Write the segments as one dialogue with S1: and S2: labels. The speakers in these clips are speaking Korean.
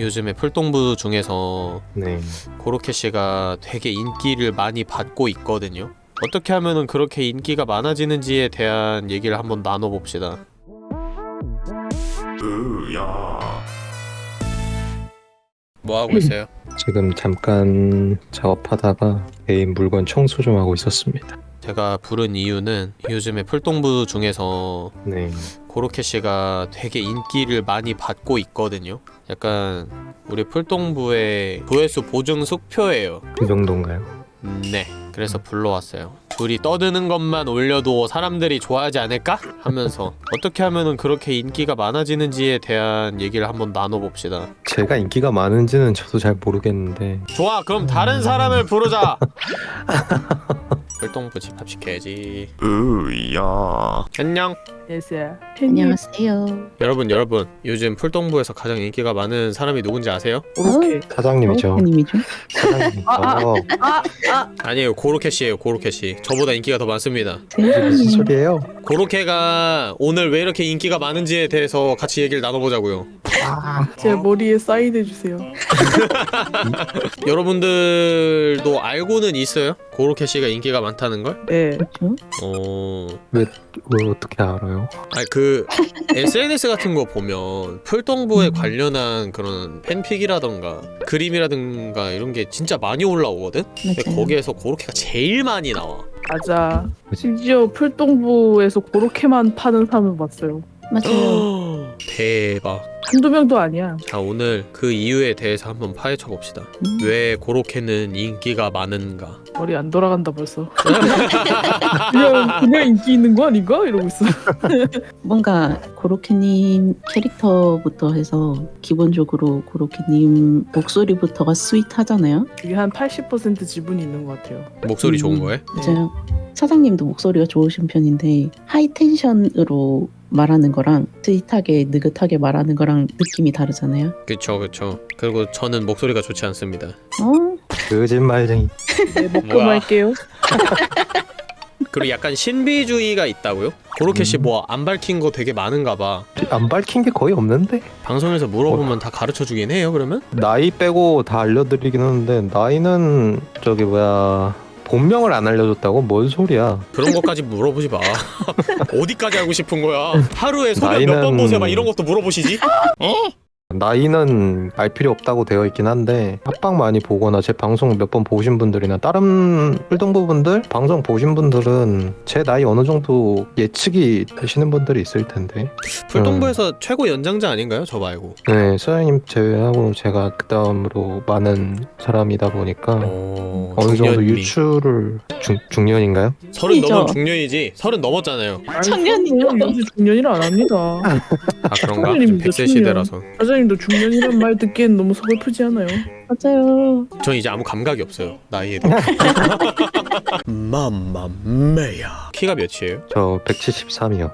S1: 요즘에 풀동부 중에서
S2: 네.
S1: 고로케 씨가 되게 인기를 많이 받고 있거든요. 어떻게 하면은 그렇게 인기가 많아지는지에 대한 얘기를 한번 나눠봅시다. 뭐 하고 있어요?
S2: 지금 잠깐 작업하다가 개인 물건 청소 좀 하고 있었습니다.
S1: 제가 부른 이유는 요즘에 풀동부 중에서
S2: 네.
S1: 고로케 씨가 되게 인기를 많이 받고 있거든요. 약간 우리 풀동부의 조회수 보증 숙표예요.
S2: 그 정도인가요?
S1: 음, 네. 그래서 불러왔어요. 둘이 떠드는 것만 올려도 사람들이 좋아하지 않을까? 하면서 어떻게 하면은 그렇게 인기가 많아지는지에 대한 얘기를 한번 나눠봅시다.
S2: 제가 인기가 많은지는 저도 잘 모르겠는데
S1: 좋아, 그럼 다른 사람을 부르자. 풀동부 집합시켜야지.
S3: 으야
S1: 안녕.
S4: 예스야.
S5: 안녕하세요.
S1: 여러분, 여러분. 요즘 풀동부에서 가장 인기가 많은 사람이 누군지 아세요?
S4: 오케이.
S2: 사장님이죠.
S5: 님이죠.
S2: 사장님이죠.
S4: 아, 아, 아,
S1: 아니에요, 고로케 씨예요, 고로케 씨. 저보다 인기가 더 많습니다.
S2: 무슨 소리예요?
S1: 고로케가 오늘 왜 이렇게 인기가 많은지에 대해서 같이 얘기를 나눠보자고요.
S4: 제 머리에 사인 해주세요.
S1: 여러분들도 알고는 있어요? 고로케 씨가 인기가 많 다는 걸?
S4: 네.
S5: 그렇죠?
S1: 어...
S2: 뭘 어떻게 알아요?
S1: 아니 그 SNS 같은 거 보면 풀동부에 관련한 그런 팬픽이라던가 그림이라든가 이런 게 진짜 많이 올라오거든? 근데
S5: 맞아요.
S1: 거기에서 고로케가 제일 많이 나와.
S4: 맞아. 심지어 풀동부에서 그렇게만 파는 사람을 봤어요.
S5: 맞아요.
S1: 대박.
S4: 한두 명도 아니야.
S1: 자 오늘 그 이유에 대해서 한번 파헤쳐 봅시다.
S5: 음.
S1: 왜 고로케는 인기가 많은가?
S4: 머리 안 돌아간다 벌써. 그냥 그냥 인기 있는 거 아닌가? 이러고 있어.
S5: 뭔가 고로케님 캐릭터부터 해서 기본적으로 고로케님 목소리부터가 sweet하잖아요.
S4: 그게 한 80% 지분이 있는 것 같아요.
S1: 목소리
S5: 음.
S1: 좋은 거에?
S5: 맞아요. 사장님도 목소리가 좋으신 편인데 high tension으로 말하는 거랑 sweet하게 느긋하게 말하는 거랑 느낌이 다르잖아요.
S1: 그쵸 그쵸. 그리고 저는 목소리가 좋지 않습니다.
S5: 어?
S2: 거짓말쟁이.
S4: 네. 말게요.
S1: 그리고 약간 신비주의가 있다고요? 고로케 씨
S2: 음.
S1: 뭐안 밝힌 거 되게 많은가 봐.
S2: 안 밝힌 게 거의 없는데
S1: 방송에서 물어보면 다 가르쳐 주긴 해요, 그러면?
S2: 나이 빼고 다 알려드리긴 하는데 나이는 저기 뭐야 본명을 안 알려줬다고? 뭔 소리야?
S1: 그런 것까지 물어보지 마. 어디까지 알고 싶은 거야? 하루에 소변 몇번
S2: 나이는-
S1: 보세요? 막 이런 것도 물어보시지?
S2: 나이는 알 필요 없다고 되어 있긴 한데 합방 많이 보거나 제 방송 몇 번 보신 분들이나 다른 풀동부 분들 방송 보신 분들은 제 나이 어느 정도 예측이 되시는 분들이 있을 텐데
S1: 풀동부에서 최고 연장자 아닌가요? 저 말고.
S2: 네 소장님 제외하고 제가 그 다음으로 많은 사람이다 보니까
S1: 어,
S2: 어느 정도. 유추를 중, 중년인가요?
S1: 서른. 넘으면 중년이지. 서른 넘었잖아요.
S4: 아니,
S5: 청년이요.
S4: 중년이라 안 합니다.
S1: 아 그런가? 백세. 시대라서.
S4: 사장님도 중년이란 말 듣기엔 너무 서글프지 않아요?
S5: 맞아요.
S1: 전 이제 아무 감각이 없어요. 나이에 대해. 맘마메야. 키가 몇이에요?
S2: 저 173이요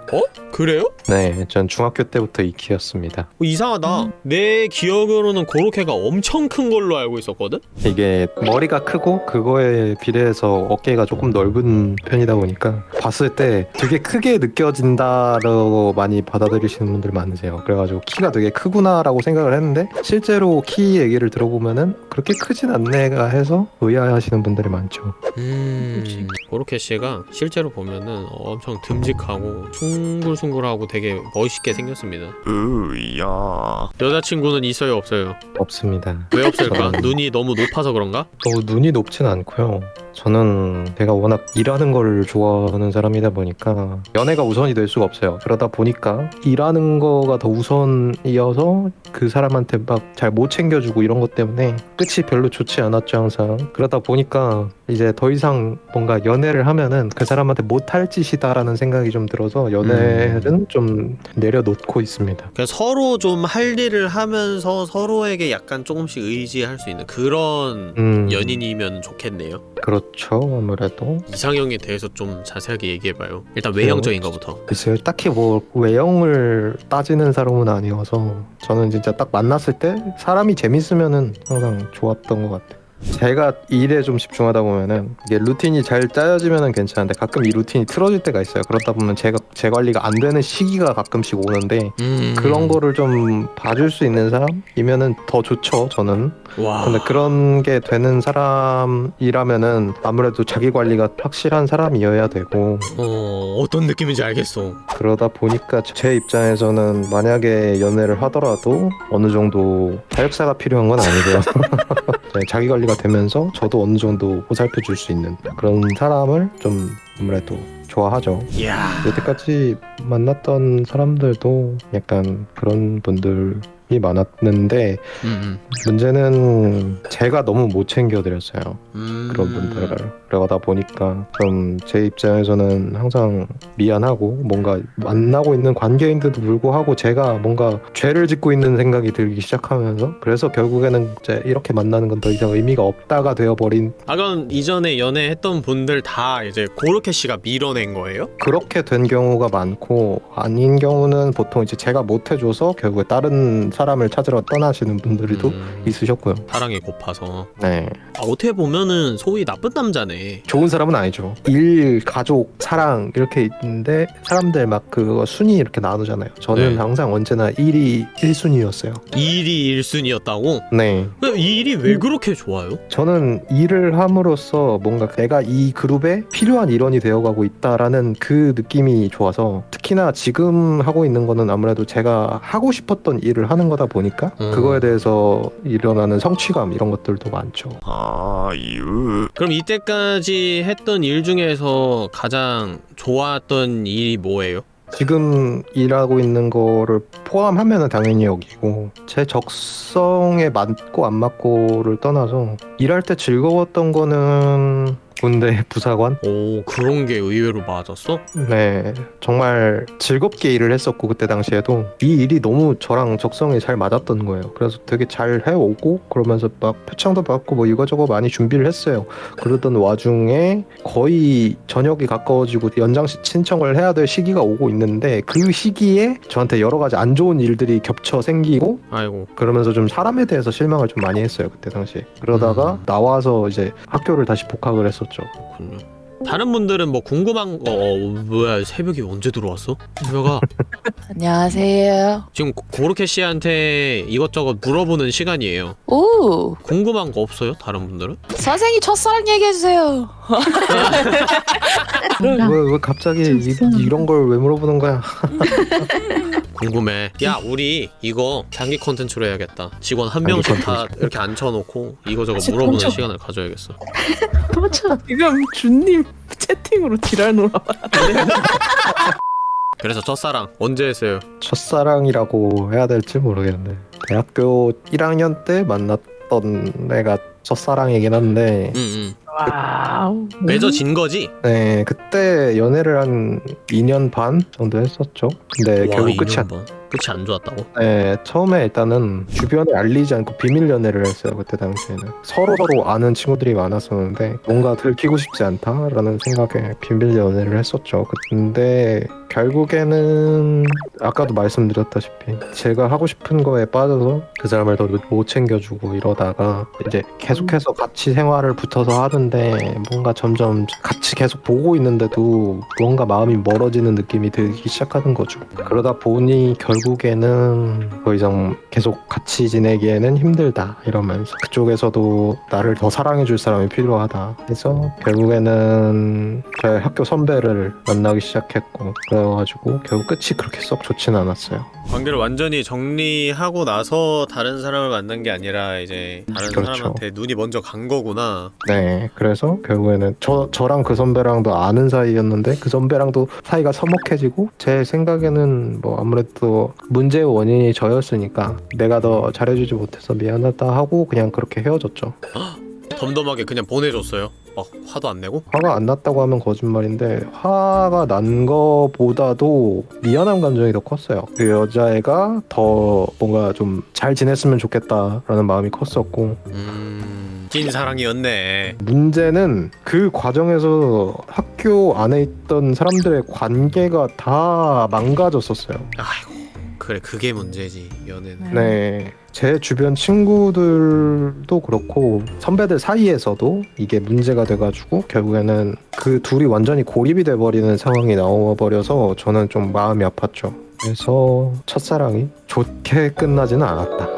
S1: 그래요?
S2: 네, 전 중학교 때부터 이 키였습니다
S1: 어, 이상하다. 내 기억으로는 고로케가 엄청 큰 걸로 알고 있었거든?
S2: 이게 머리가 크고 그거에 비례해서 어깨가 조금 넓은 편이다 보니까 봤을 때 되게 크게 느껴진다라고 많이 받아들이시는 분들 많으세요. 그래가지고 키가 되게 크구나라고 생각을 했는데 실제로 키 얘기를 들어보면은 그렇게 크진 않네가 해서 의아해하시는 분들이 많죠.
S1: 음, 고로케 씨가 실제로 보면은 엄청 듬직하고 숭글숭글하고 되게 멋있게 생겼습니다.
S3: 으야
S1: 여자친구는 있어요, 없어요?
S2: 없습니다.
S1: 왜 없을까?
S2: 저는-
S1: 눈이 너무 높아서 그런가?
S2: 어, 눈이 높진 않고요. 저는 제가 워낙 일하는 걸 좋아하는 사람이다 보니까 연애가 우선이 될 수가 없어요. 그러다 보니까 일하는 거가 더 우선이어서 그 사람한테 막 잘 못 챙겨주고 이런 것 때문에 끝이 별로 좋지 않았죠 항상. 그러다 보니까 이제 더 이상 뭔가 연애를 하면은 그 사람한테 못할 짓이다라는 생각이 좀 들어서 연애는 좀 내려놓고 있습니다.
S1: 그냥 서로 좀 할 일을 하면서 서로에게 약간 조금씩 의지할 수 있는 그런
S2: 음,
S1: 연인이면 좋겠네요.
S2: 그렇죠 아무래도.
S1: 이상형에 대해서 좀 자세하게 얘기해봐요. 일단 외형적인 거부터.
S2: 글쎄요 딱히 뭐 외형을 따지는 사람은 아니어서 저는 진짜 딱 만났을 때 사람이 재밌으면은 항상 좋았던 것 같아요 제가 일에 좀 집중하다 보면은 이게 루틴이 잘 짜여지면은 괜찮은데 가끔 이 루틴이 틀어질 때가 있어요. 그러다 보면 제가 제 관리가 안 되는 시기가 가끔씩 오는데
S1: 음.
S2: 그런 거를 좀 봐줄 수 있는 사람이면은 더 좋죠. 저는.
S1: 와.
S2: 근데 그런 게 되는 사람이라면은 아무래도 자기 관리가 확실한 사람이어야 되고
S1: 어 어떤 느낌인지 알겠어.
S2: 그러다 보니까 제 입장에서는 만약에 연애를 하더라도 어느 정도 자력사가 필요한 건 아니고요. 네, 자기 관리가 되면서 저도 어느 정도 보살펴 줄 수 있는 그런 사람을 좀 아무래도 좋아하죠.
S1: 이야.
S2: 여태까지 만났던 사람들도 약간 그런 분들이 많았는데
S1: 음,
S2: 문제는 제가 너무 못 챙겨드렸어요.
S1: 음.
S2: 그런 분들을 그러다 보니까 좀 제 입장에서는 항상 미안하고 뭔가 만나고 있는 관계인데도 불구하고 제가 뭔가 죄를 짓고 있는 생각이 들기 시작하면서 그래서 결국에는 이제 이렇게 만나는 건 더 이상 의미가 없다가 되어버린
S1: 아 그럼 이전에 연애했던 분들 다 이제 고르케 씨가 밀어낸 거예요?
S2: 그렇게 된 경우가 많고 아닌 경우는 보통 이제 제가 못 해줘서 결국에 다른 사람 을 찾으러 떠나시는 분들도
S1: 음,
S2: 있으셨고요.
S1: 사랑이 고파서.
S2: 네.
S1: 아, 어떻게 보면은 소위 나쁜 남자네.
S2: 좋은 사람은 아니죠. 일, 가족, 사랑 이렇게 있는데 사람들 막 그거 순위 이렇게 나누잖아요. 저는
S1: 네.
S2: 항상 언제나 일이 1순위였어요.
S1: 일이 1순위였다고?
S2: 네.
S1: 이 일이 왜 그렇게 좋아요?
S2: 저는 일을 함으로써 뭔가 내가 이 그룹에 필요한 일원이 되어가고 있다라는 그 느낌이 좋아서 특히나 지금 하고 있는 거는 아무래도 제가 하고 싶었던 일을 하는 거다 보니까
S1: 음.
S2: 그거에 대해서 일어나는 성취감 이런 것들도 많죠.
S3: 아유
S1: 그럼 이때까지 했던 일 중에서 가장 좋았던 일이 뭐예요?
S2: 지금 일하고 있는 거를 포함하면은 당연히 여기고 제 적성에 맞고 안 맞고를 떠나서 일할 때 즐거웠던 거는 군대 부사관?
S1: 오 그런 게 의외로 맞았어?
S2: 네 정말 즐겁게 일을 했었고 그때 당시에도 이 일이 너무 저랑 적성에 잘 맞았던 거예요. 그래서 되게 잘 해오고 그러면서 막 표창도 받고 뭐 이거저거 많이 준비를 했어요. 그러던 와중에 거의 저녁이 가까워지고 연장 시- 신청을 해야 될 시기가 오고 있는데 그 시기에 저한테 여러 가지 안 좋은 일들이 겹쳐 생기고
S1: 아이고.
S2: 그러면서 좀 사람에 대해서 실망을 좀 많이 했어요 그때 당시에. 그러다가
S1: 음.
S2: 나와서 이제 학교를 다시 복학을 했 었죠
S1: 그렇군요. 다른 분들은 뭐 궁금한 거 어, 뭐야 새벽에 언제 들어왔어? 새벽아
S6: 안녕하세요.
S1: 지금 고- 고르케 씨한테 이것저것 물어보는 시간이에요.
S6: 오,
S1: 궁금한 거 없어요? 다른 분들은?
S6: 선생님 첫사랑 얘기해주세요.
S2: 왜, 왜 갑자기 이. 이런 걸 왜 물어보는 거야
S1: 궁금해. 야 우리 이거 장기 컨텐츠로 해야겠다. 직원 한
S2: 장기
S1: 명씩 다. 이렇게 앉혀놓고 이거저거
S4: 진짜
S1: 물어보는
S4: 깜짝-
S1: 시간을 가져야겠어.
S5: 도망쳐.
S4: 지금 준님 채팅으로 지랄 놀아.
S1: 그래서 첫사랑 언제 했어요?
S2: 첫사랑이라고 해야 될지 모르겠는데 대학교 1학년 때 만났던 애가 첫사랑이긴 한데
S1: 응응.
S4: 와우.
S1: 맺어진 거지?
S2: 네 그때 연애를 한 2년 반 정도 했었죠 근데
S1: 와,
S2: 네, 결국 끝이
S1: 2년
S2: 안
S1: 반. 끝이 안 좋았다고?
S2: 네, 처음에 일단은 주변에 알리지 않고 비밀 연애를 했어요 그때 당시에는 서로 서로 아는 친구들이 많았었는데 뭔가 들키고 싶지 않다라는 생각에 비밀 연애를 했었죠 근데 결국에는 아까도 말씀드렸다시피 제가 하고 싶은 거에 빠져서 그 사람을 더 못 챙겨주고 이러다가 이제 계속해서 같이 생활을 붙어서 하는 데 뭔가 점점 같이 계속 보고 있는데도 뭔가 마음이 멀어지는 느낌이 들기 시작하는 거죠. 그러다 보니 결국에는 더 이상 계속 같이 지내기에는 힘들다 이러면서 그쪽에서도 나를 더 사랑해줄 사람이 필요하다 해서 결국에는 저의 학교 선배를 만나기 시작했고 그래가지고 결국 끝이 그렇게 썩 좋진 않았어요.
S1: 관계를 완전히 정리하고 나서 다른 사람을 만난 게 아니라 이제 다른
S2: 그렇죠.
S1: 사람한테 눈이 먼저 간 거구나.
S2: 네, 그래서 결국에는 저 저랑 그 선배랑도 아는 사이였는데 그 선배랑도 사이가 서먹해지고 제 생각에는 뭐 아무래도 문제의 원인이 저였으니까 내가 더 잘해주지 못해서 미안하다 하고 그냥 그렇게 헤어졌죠.
S1: 덤덤하게 그냥 보내줬어요. 막 화도 안 내고.
S2: 화가 안 났다고 하면 거짓말인데 화가 난 거보다도 미안한 감정이 더 컸어요. 그 여자애가 더 뭔가 좀 잘 지냈으면 좋겠다라는 마음이 컸었고
S1: 음, 찐 사랑이었네.
S2: 문제는 그 과정에서 학교 안에 있던 사람들의 관계가 다 망가졌었어요.
S1: 아이고, 그래 그게 문제지 연애는.
S2: 네. 제 주변 친구들도 그렇고 선배들 사이에서도 이게 문제가 돼가지고 결국에는 그 둘이 완전히 고립이 돼버리는 상황이 나와버려서 저는 좀 마음이 아팠죠. 그래서 첫사랑이 좋게 끝나지는 않았다.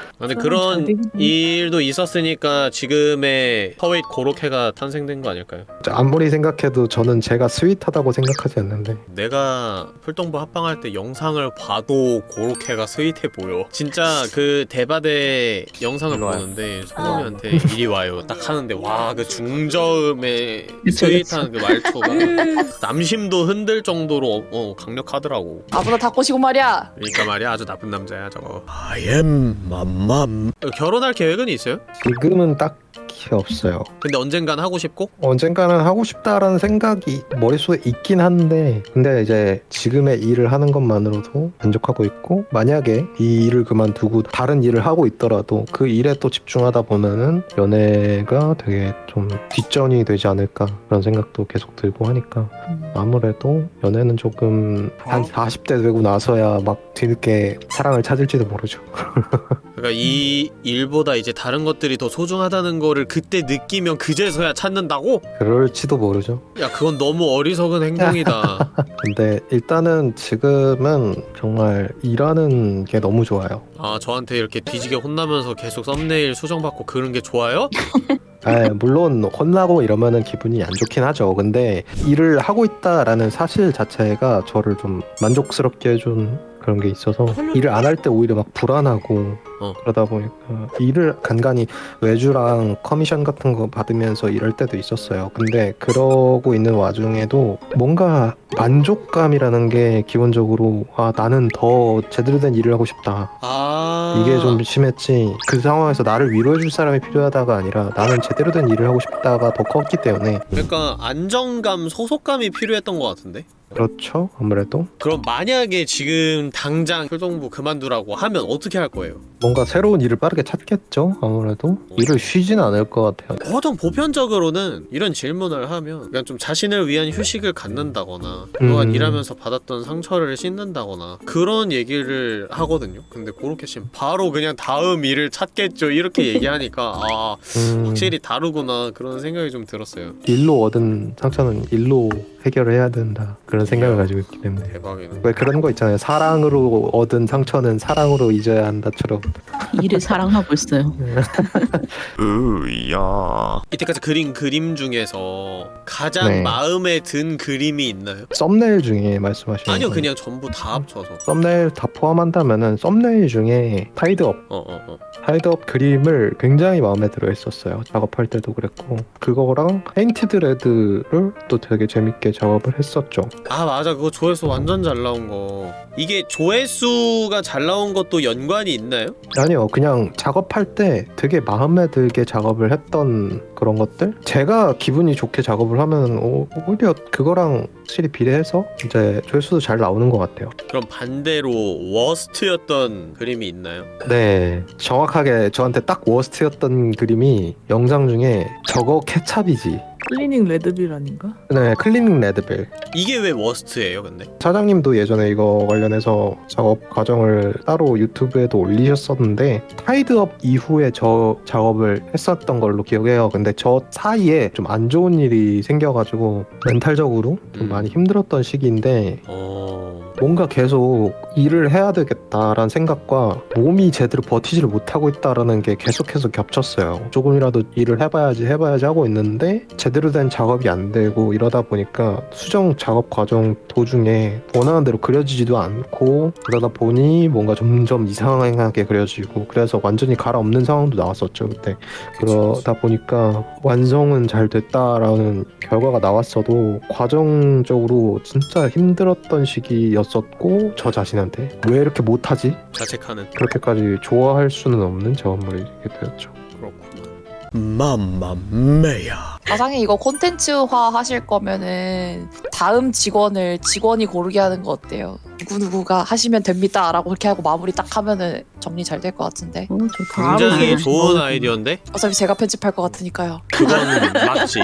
S1: 근데
S4: 잘
S1: 그런. 일도 있었으니까 지금의 sweet 고로케가 탄생된 거 아닐까요?
S2: 아무리 생각해도 저는 제가 sweet하다고 생각하지 않는데
S1: 내가 풀동부 합방할 때 영상을 봐도 고로케가 스윗해 보여. 진짜 그 대바대 영상을. 보는데 소금이한테 이리 와요. 딱 하는데 와 그 중저음의 sweet한 그 말투가 남심도 흔들 정도로 어, 어, 강력하더라고.
S6: 아무나 다 꼬시고 말이야.
S1: 그러니까 말이야 아주 나쁜 남자야 저거. I am 맘 맘. 결혼할 계획은 있어요?
S2: 지금은 딱히 없어요.
S1: 근데 언젠간 하고 싶고?
S2: 언젠가는 하고 싶다라는 생각이 머릿속에 있긴 한데 근데 이제 지금의 일을 하는 것만으로도 만족하고 있고 만약에 이 일을 그만두고 다른 일을 하고 있더라도 그 일에 또 집중하다 보면은 연애가 되게 좀 뒷전이 되지 않을까 그런 생각도 계속 들고 하니까 아무래도 연애는 조금 한 40대 되고 나서야 막 뒤늦게 사랑을 찾을지도 모르죠.
S1: 그러니까 이 일보다 이제 다른 것들이 더 소중하다는 거를 그때 느끼면 그제서야 찾는다고?
S2: 그럴지도 모르죠.
S1: 야 그건 너무 어리석은 행동이다.
S2: 근데 일단은 지금은 정말 일하는 게 너무 좋아요.
S1: 아 저한테 이렇게 뒤지게 혼나면서 계속 썸네일 수정받고 그런 게 좋아요?
S2: 아, 물론 혼나고 이러면은 기분이 안 좋긴 하죠. 근데 일을 하고 있다라는 사실 자체가 저를 좀 만족스럽게 해준 그런 게 있어서 일을 안 할 때 오히려 막 불안하고
S1: 어.
S2: 그러다 보니까 일을 간간히 외주랑 커미션 같은 거 받으면서 일할 때도 있었어요. 근데 그러고 있는 와중에도 뭔가 만족감이라는 게 기본적으로 아 나는 더 제대로 된 일을 하고 싶다.
S1: 아
S2: 이게 좀 심했지 그 상황에서 나를 위로해줄 사람이 필요하다가 아니라 나는 제대로 된 일을 하고 싶다가 더 컸기 때문에
S1: 그러니까 안정감, 소속감이 필요했던 것 같은데?
S2: 그렇죠 아무래도
S1: 그럼 만약에 지금 당장 활동부 그만두라고 하면 어떻게 할 거예요?
S2: 뭔가 새로운 일을 빠르게 찾겠죠? 아무래도 일을 쉬진 않을 것 같아요.
S1: 보통 보편적으로는 이런 질문을 하면 그냥 좀 자신을 위한 휴식을 갖는다거나 그동안
S2: 음.
S1: 일하면서 받았던 상처를 씻는다거나 그런 얘기를 하거든요. 근데 고로케 씨는 바로 그냥 다음 일을 찾겠죠. 이렇게 얘기하니까 아
S2: 음,
S1: 확실히 다르구나 그런 생각이 좀 들었어요.
S2: 일로 얻은 상처는 일로 해결을 해야 된다. 그런 생각을 가지고 있기 때문에.
S1: 대박이네.
S2: 왜 그런 거 있잖아요. 사랑으로 얻은 상처는 사랑으로 잊어야 한다처럼.
S5: 일을 사랑하고 있어요.
S3: 으야.
S1: 이때까지 그린 그림 중에서 가장
S2: 네.
S1: 마음에 든 그림이 있나요?
S2: 썸네일 중에 말씀하시는
S1: 아니요
S2: 거.
S1: 그냥 전부 다 합쳐서.
S2: 썸네일 다 포함한다면은 썸네일 중에 Tied Up.
S1: 어 어 어.
S2: Tied Up 그림을 굉장히 마음에 들어 했었어요. 작업할 때도 그랬고. 그거랑 Painted Red를 또 되게 재밌게 작업을 했었죠.
S1: 아 맞아 그거 조회수 완전 잘 나온 거 이게 조회수가 잘 나온 것도 연관이 있나요?
S2: 아니요, 그냥 작업할 때 되게 마음에 들게 작업을 했던 그런 것들. 제가 기분이 좋게 작업을 하면 오- 오히려 그거랑 확실히 비례해서 이제 조회수도 잘 나오는 것 같아요.
S1: 그럼 반대로 워스트였던 그림이 있나요?
S2: 네, 정확하게 저한테 딱 워스트였던 그림이 영상 중에 저거 케찹이지.
S4: Cleaning Redville 아닌가?
S2: 네, Cleaning Redville.
S1: 이게 왜 worst예요 근데?
S2: 사장님도 예전에 이거 관련해서 작업 과정을 따로 유튜브에도 올리셨었는데 Tied Up 이후에 저 작업을 했었던 걸로 기억해요. 근데 저 사이에 좀 안 좋은 일이 생겨가지고 mental적으로 좀
S1: 음.
S2: 많이 힘들었던 시기인데
S1: 어...
S2: 뭔가 계속 일을 해야 되겠다라는 생각과 몸이 제대로 버티지를 못하고 있다라는 게 계속해서 겹쳤어요. 조금이라도 일을 해봐야지 해봐야지 하고 있는데 제대로 된 작업이 안 되고 이러다 보니까 수정 작업 과정 도중에 원하는 대로 그려지지도 않고 그러다 보니 뭔가 점점 이상하게 그려지고 그래서 완전히 갈아엎는 상황도 나왔었죠 그때 그러다 보니까 완성은 잘 됐다라는 결과가 나왔어도 과정적으로 진짜 힘들었던 시기였 었고 저 자신한테 왜 이렇게 못하지?
S1: 자책하는
S2: 그렇게까지 좋아할 수는 없는 작업물이 되었죠.
S1: 맘맘매야
S6: 가상에 이거 콘텐츠화 하실 거면은 다음 직원을 직원이 고르게 하는 거 어때요? 누구누구가 하시면 됩니다 라고 그렇게 하고 마무리 딱 하면은 정리 잘 될 것 같은데
S5: 어.
S1: 굉장히 좋은 아이디어인데?
S6: 어차피 제가 편집할 것 같으니까요
S1: 그건 맞지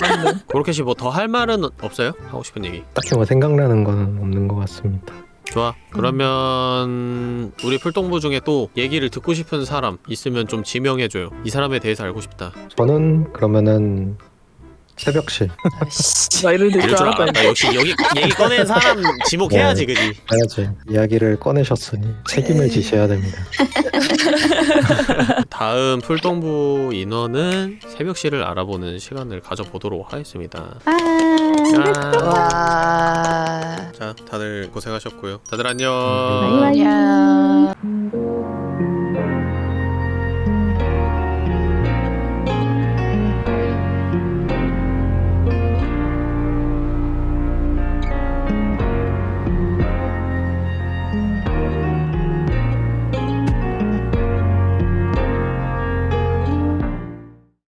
S4: 맞네.
S1: 고로케 씨 뭐 더 할 말은 없어요? 하고 싶은 얘기
S2: 딱히 뭐 생각나는 건 없는 것 같습니다.
S1: 좋아. 그러면 우리 풀동부 중에 또 얘기를 듣고 싶은 사람 있으면 좀 지명해줘요. 이 사람에 대해서 알고 싶다.
S2: 저는 그러면은 새벽시
S6: 아이씨.
S4: 말을
S1: 이럴
S4: 줄 알았다.
S1: 알았다. 역시 여기 얘기 꺼낸 사람 지목해야지, 그지?
S2: 해야지 이야기를 꺼내셨으니 책임을 지셔야 됩니다.
S1: 다음 풀동부 인원은 새벽시를 알아보는 시간을 가져보도록 하겠습니다.
S5: 아,
S1: 자,
S6: 와.
S1: 자, 다들 고생하셨고요. 다들 안녕.
S6: 안녕.